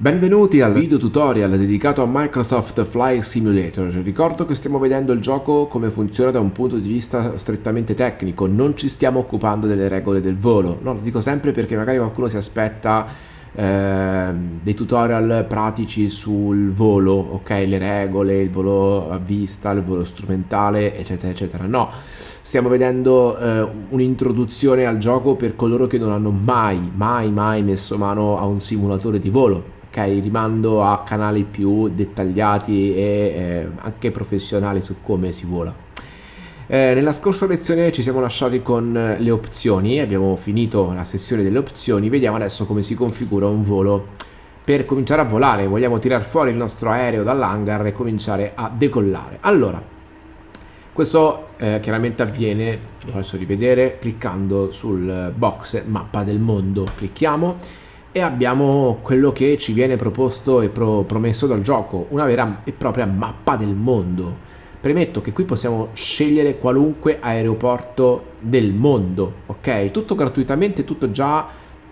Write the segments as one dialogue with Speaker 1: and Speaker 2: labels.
Speaker 1: Benvenuti al video tutorial dedicato a Microsoft Flight Simulator. Ricordo che stiamo vedendo il gioco come funziona da un punto di vista strettamente tecnico, non ci stiamo occupando delle regole del volo. No, lo dico sempre perché magari qualcuno si aspetta eh, dei tutorial pratici sul volo, ok, le regole, il volo a vista, il volo strumentale, eccetera, eccetera. No, stiamo vedendo eh, un'introduzione al gioco per coloro che non hanno mai, mai, mai messo mano a un simulatore di volo rimando a canali più dettagliati e eh, anche professionali su come si vola. Eh, nella scorsa lezione ci siamo lasciati con le opzioni abbiamo finito la sessione delle opzioni vediamo adesso come si configura un volo. Per cominciare a volare vogliamo tirare fuori il nostro aereo dall'hangar e cominciare a decollare. Allora questo eh, chiaramente avviene lo faccio rivedere cliccando sul box mappa del mondo. Clicchiamo e abbiamo quello che ci viene proposto e pro promesso dal gioco, una vera e propria mappa del mondo. Premetto che qui possiamo scegliere qualunque aeroporto del mondo, ok? Tutto gratuitamente, tutto già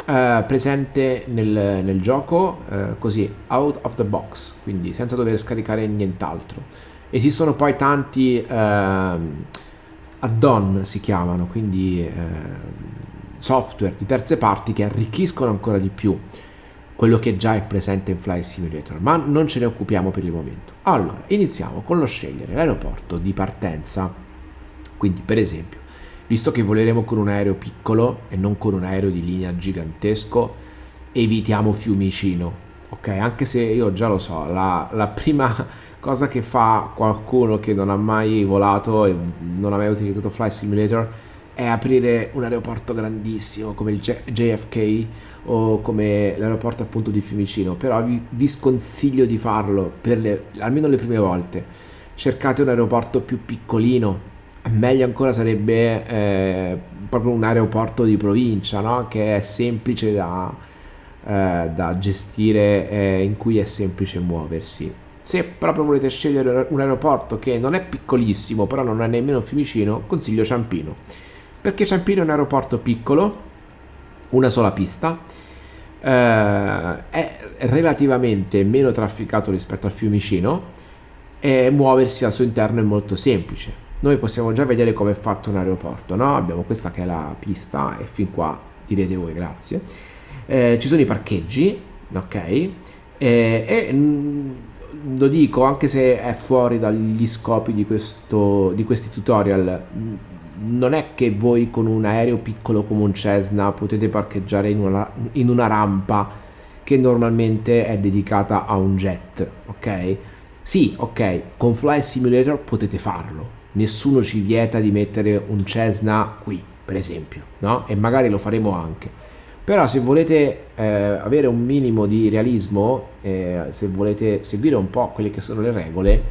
Speaker 1: eh, presente nel, nel gioco, eh, così, out of the box, quindi senza dover scaricare nient'altro. Esistono poi tanti eh, add-on, si chiamano, quindi eh, software di terze parti che arricchiscono ancora di più quello che già è presente in Flight Simulator, ma non ce ne occupiamo per il momento. Allora, iniziamo con lo scegliere l'aeroporto di partenza. Quindi, per esempio, visto che voleremo con un aereo piccolo e non con un aereo di linea gigantesco, evitiamo Fiumicino, ok? Anche se io già lo so, la, la prima cosa che fa qualcuno che non ha mai volato e non ha mai utilizzato Flight Simulator è aprire un aeroporto grandissimo come il JFK o come l'aeroporto appunto di Fiumicino, però vi, vi sconsiglio di farlo per le, almeno le prime volte. Cercate un aeroporto più piccolino, meglio ancora sarebbe eh, proprio un aeroporto di provincia, no? che è semplice da, eh, da gestire, eh, in cui è semplice muoversi. Se proprio volete scegliere un aeroporto che non è piccolissimo, però non è nemmeno Fiumicino, consiglio Ciampino perché Ciampino è un aeroporto piccolo, una sola pista, eh, è relativamente meno trafficato rispetto a Fiumicino e muoversi al suo interno è molto semplice. Noi possiamo già vedere come è fatto un aeroporto, no? Abbiamo questa che è la pista e fin qua direte voi grazie. Eh, ci sono i parcheggi, ok? Eh, e mm, lo dico anche se è fuori dagli scopi di, questo, di questi tutorial non è che voi con un aereo piccolo come un Cessna potete parcheggiare in una, in una rampa che normalmente è dedicata a un jet, ok? Sì, ok, con Fly Simulator potete farlo, nessuno ci vieta di mettere un Cessna qui, per esempio, no? E magari lo faremo anche. Però se volete eh, avere un minimo di realismo, eh, se volete seguire un po' quelle che sono le regole,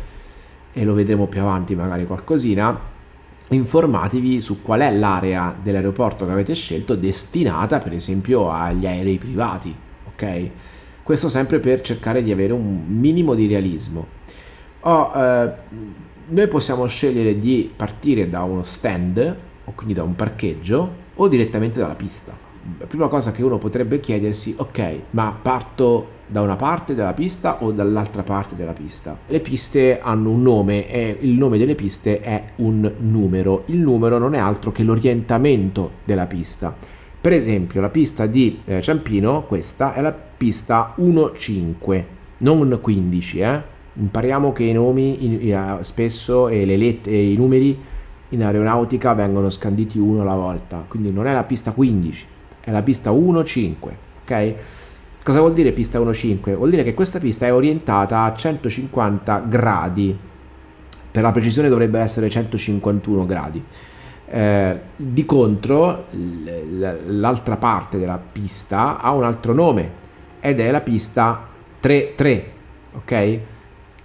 Speaker 1: e lo vedremo più avanti magari qualcosina, informatevi su qual è l'area dell'aeroporto che avete scelto destinata per esempio agli aerei privati ok? Questo sempre per cercare di avere un minimo di realismo. Oh, eh, noi possiamo scegliere di partire da uno stand o quindi da un parcheggio o direttamente dalla pista la prima cosa che uno potrebbe chiedersi ok ma parto da una parte della pista o dall'altra parte della pista. Le piste hanno un nome e il nome delle piste è un numero. Il numero non è altro che l'orientamento della pista. Per esempio la pista di eh, Ciampino, questa è la pista 1.5, non 15. Eh? Impariamo che i nomi in, in, spesso e, le let- e i numeri in aeronautica vengono scanditi uno alla volta, quindi non è la pista 15, è la pista 1.5, ok? Cosa vuol dire pista 1.5? Vuol dire che questa pista è orientata a 150 gradi, per la precisione dovrebbe essere 151 gradi. Eh, di contro l'altra parte della pista ha un altro nome ed è la pista 3-3, ok?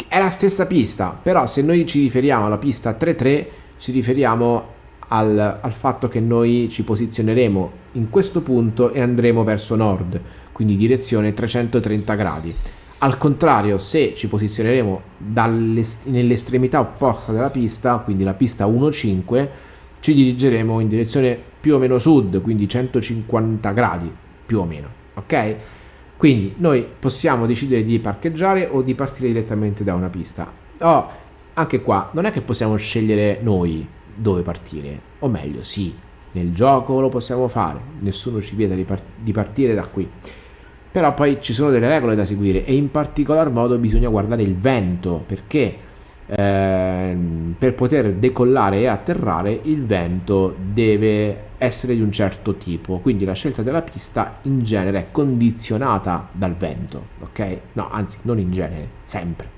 Speaker 1: È la stessa pista, però se noi ci riferiamo alla pista 3-3 ci riferiamo al, al fatto che noi ci posizioneremo in questo punto e andremo verso nord quindi direzione 330 gradi. Al contrario, se ci posizioneremo nell'estremità opposta della pista, quindi la pista 1.5, ci dirigeremo in direzione più o meno sud, quindi 150 gradi più o meno, ok? Quindi noi possiamo decidere di parcheggiare o di partire direttamente da una pista. Oh, anche qua non è che possiamo scegliere noi dove partire, o meglio, sì, nel gioco lo possiamo fare, nessuno ci vieta di, part- di partire da qui. Però poi ci sono delle regole da seguire e in particolar modo bisogna guardare il vento perché eh, per poter decollare e atterrare il vento deve essere di un certo tipo. Quindi la scelta della pista in genere è condizionata dal vento ok? No anzi non in genere sempre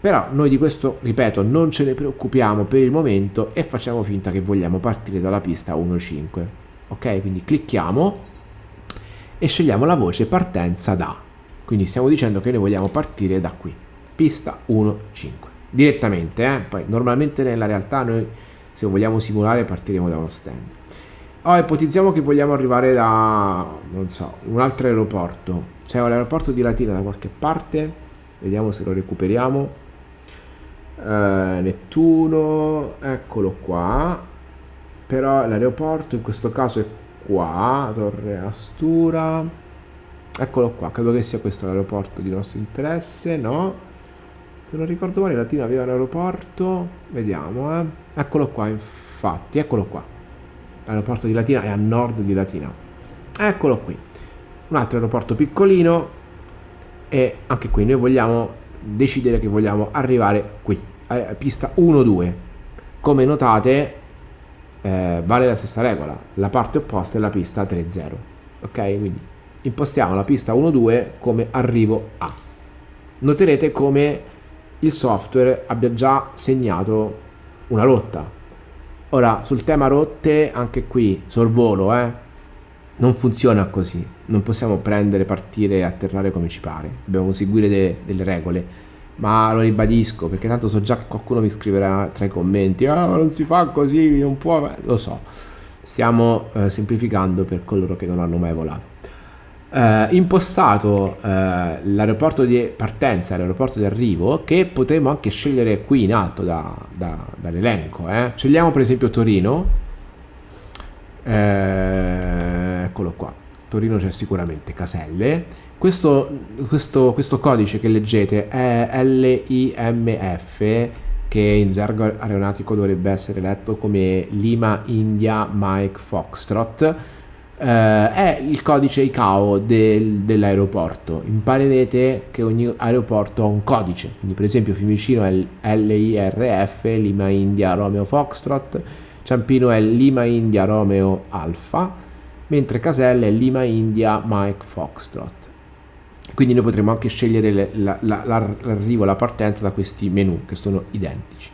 Speaker 1: però noi di questo ripeto non ce ne preoccupiamo per il momento e facciamo finta che vogliamo partire dalla pista 1.5 ok quindi clicchiamo e scegliamo la voce partenza da quindi stiamo dicendo che noi vogliamo partire da qui pista 1.5 direttamente, eh? poi normalmente nella realtà noi se vogliamo simulare partiremo da uno stand. Oh, ipotizziamo che vogliamo arrivare da, non so, un altro aeroporto. C'è un aeroporto di Latina da qualche parte, vediamo se lo recuperiamo. Eh, Nettuno, eccolo qua. Però l'aeroporto in questo caso è qua, Torre Astura. Eccolo qua, credo che sia questo l'aeroporto di nostro interesse, no? Se non ricordo male Latina aveva un aeroporto, vediamo, eh. Eccolo qua, infatti, eccolo qua. L'aeroporto di Latina è a nord di Latina. Eccolo qui. Un altro aeroporto piccolino e anche qui noi vogliamo decidere che vogliamo arrivare qui, a pista 1-2. Come notate eh, vale la stessa regola, la parte opposta è la pista 3-0. Ok? Quindi impostiamo la pista 1-2 come arrivo a. Noterete come il software abbia già segnato una rotta. Ora, sul tema rotte, anche qui, sorvolo, eh, non funziona così. Non possiamo prendere, partire e atterrare come ci pare. Dobbiamo seguire de- delle regole. Ma lo ribadisco, perché tanto so già che qualcuno mi scriverà tra i commenti, ah, ma non si fa così, non può... Lo so, stiamo eh, semplificando per coloro che non hanno mai volato eh, impostato eh, l'aeroporto di partenza l'aeroporto di arrivo che potremmo anche scegliere qui in alto da, da, dall'elenco. Eh. Scegliamo per esempio Torino, eh, Torino c'è sicuramente Caselle. Questo, questo, questo codice che leggete è LIMF che in gergo aeronautico dovrebbe essere letto come Lima India Mike Foxtrot eh, è il codice ICAO del, dell'aeroporto. Imparerete che ogni aeroporto ha un codice, quindi per esempio Fiumicino è LIRF, Lima India Romeo Foxtrot, Ciampino è Lima India Romeo Alfa, mentre Caselle è Lima India Mike Foxtrot. Quindi noi potremo anche scegliere la, la, la, l'arrivo, la partenza da questi menu che sono identici.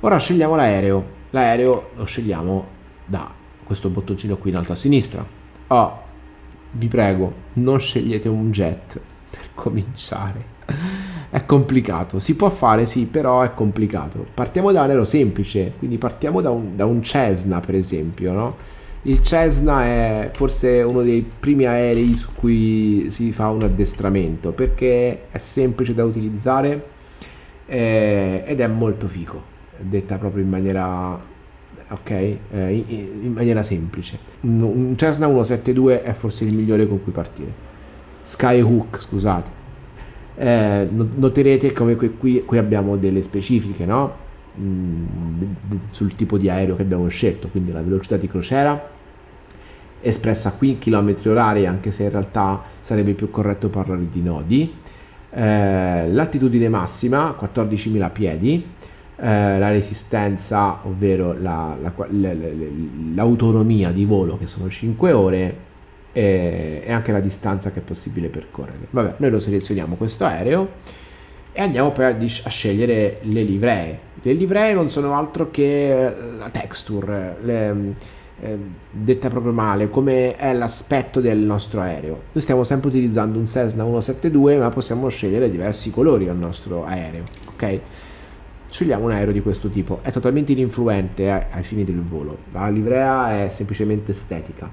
Speaker 1: Ora scegliamo l'aereo. L'aereo lo scegliamo da questo bottoncino qui in alto a sinistra. Oh, vi prego, non scegliete un jet per cominciare. È complicato, si può fare sì, però è complicato. Partiamo da un aereo semplice, quindi partiamo da un, da un Cessna per esempio, no? Il Cessna è forse uno dei primi aerei su cui si fa un addestramento perché è semplice da utilizzare eh, ed è molto fico, detta proprio in maniera ok? Eh, in, maniera semplice. Un Cessna 172 è forse il migliore con cui partire. Skyhook, scusate. Eh, noterete come qui, qui, qui, abbiamo delle specifiche, no? Mm, sul tipo di aereo che abbiamo scelto, quindi la velocità di crociera espressa qui in km orari, anche se in realtà sarebbe più corretto parlare di nodi. Eh, l'altitudine massima 14.000 piedi eh, la resistenza, ovvero la, la, la, l'autonomia di volo che sono 5 ore e, e, anche la distanza che è possibile percorrere. Vabbè, noi lo selezioniamo questo aereo e andiamo poi a, a scegliere le livree. Le livree non sono altro che la texture, le, eh, detta proprio male, come è l'aspetto del nostro aereo. Noi stiamo sempre utilizzando un Cessna 172, ma possiamo scegliere diversi colori al nostro aereo, ok? scegliamo un aereo di questo tipo. È totalmente ininfluente ai, ai fini del volo. La livrea è semplicemente estetica.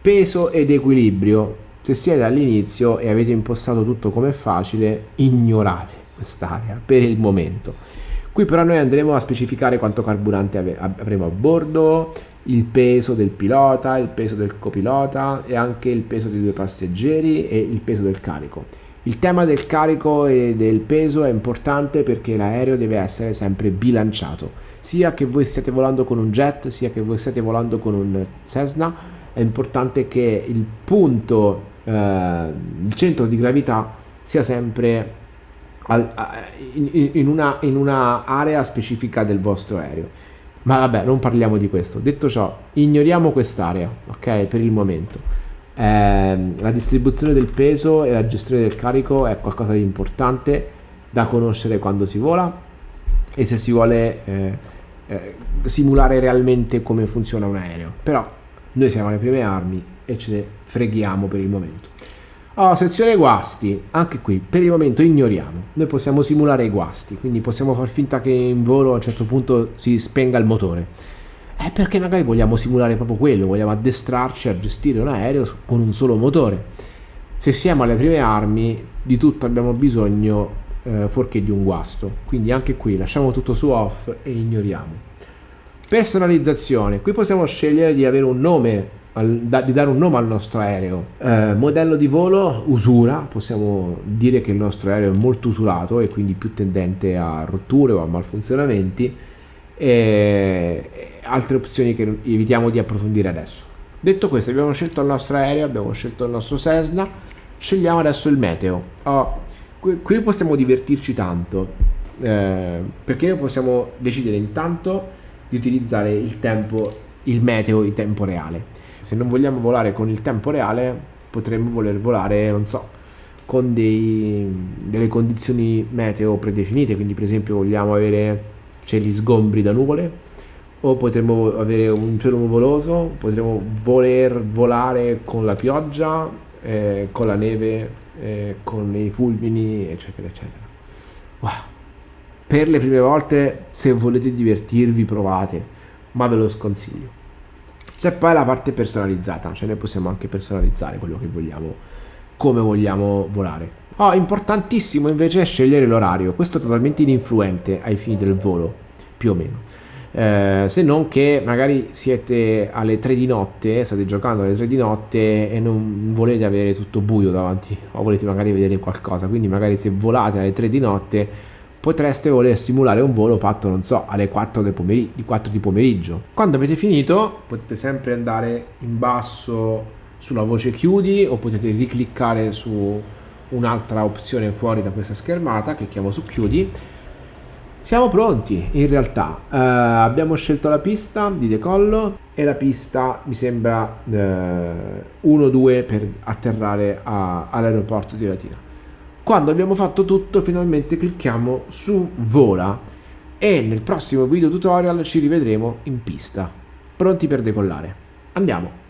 Speaker 1: Peso ed equilibrio. Se siete all'inizio e avete impostato tutto come facile, ignorate quest'area per il momento. Qui però noi andremo a specificare quanto carburante avremo a bordo, il peso del pilota, il peso del copilota e anche il peso dei due passeggeri e il peso del carico. Il tema del carico e del peso è importante perché l'aereo deve essere sempre bilanciato, sia che voi stiate volando con un jet, sia che voi stiate volando con un Cessna, è importante che il punto, eh, il centro di gravità sia sempre in, in, una, in una area specifica del vostro aereo. Ma vabbè, non parliamo di questo. Detto ciò, ignoriamo quest'area, ok, per il momento. Eh, la distribuzione del peso e la gestione del carico è qualcosa di importante da conoscere quando si vola e se si vuole eh, eh, simulare realmente come funziona un aereo. Però noi siamo alle prime armi e ce ne freghiamo per il momento. Oh, sezione guasti, anche qui per il momento ignoriamo. Noi possiamo simulare i guasti, quindi possiamo far finta che in volo a un certo punto si spenga il motore. È perché magari vogliamo simulare proprio quello, vogliamo addestrarci a gestire un aereo con un solo motore. Se siamo alle prime armi, di tutto abbiamo bisogno eh, fuorché di un guasto. Quindi anche qui lasciamo tutto su off e ignoriamo. Personalizzazione, qui possiamo scegliere di avere un nome di dare un nome al nostro aereo. Eh, modello di volo, usura, possiamo dire che il nostro aereo è molto usurato e quindi più tendente a rotture o a malfunzionamenti e altre opzioni che evitiamo di approfondire adesso. Detto questo abbiamo scelto il nostro aereo, abbiamo scelto il nostro Cessna, scegliamo adesso il meteo. Oh, qui, qui, possiamo divertirci tanto eh, perché possiamo decidere intanto di utilizzare il tempo, il meteo in tempo reale se non vogliamo volare con il tempo reale potremmo voler volare non so con dei, delle condizioni meteo predefinite. Quindi per esempio vogliamo avere cieli sgombri da nuvole o potremmo avere un cielo nuvoloso potremmo voler volare con la pioggia eh, con la neve eh, con i fulmini eccetera eccetera. Wow. per le prime volte se volete divertirvi provate ma ve lo sconsiglio c'è poi la parte personalizzata, cioè noi possiamo anche personalizzare quello che vogliamo, come vogliamo volare. Oh, importantissimo invece è scegliere l'orario, questo è totalmente ininfluente ai fini del volo, più o meno. Eh, se non che magari siete alle 3 di notte, state giocando alle 3 di notte e non volete avere tutto buio davanti o volete magari vedere qualcosa, quindi magari se volate alle 3 di notte potreste voler simulare un volo fatto, non so, alle 4, del pomeriggio, di 4 di pomeriggio. Quando avete finito potete sempre andare in basso sulla voce chiudi o potete ricliccare su un'altra opzione fuori da questa schermata, clicchiamo su chiudi. Siamo pronti in realtà, uh, abbiamo scelto la pista di decollo e la pista mi sembra uh, eh, 1-2 per atterrare all'aeroporto di Latina. Quando abbiamo fatto tutto finalmente clicchiamo su vola e nel prossimo video tutorial ci rivedremo in pista, pronti per decollare. Andiamo!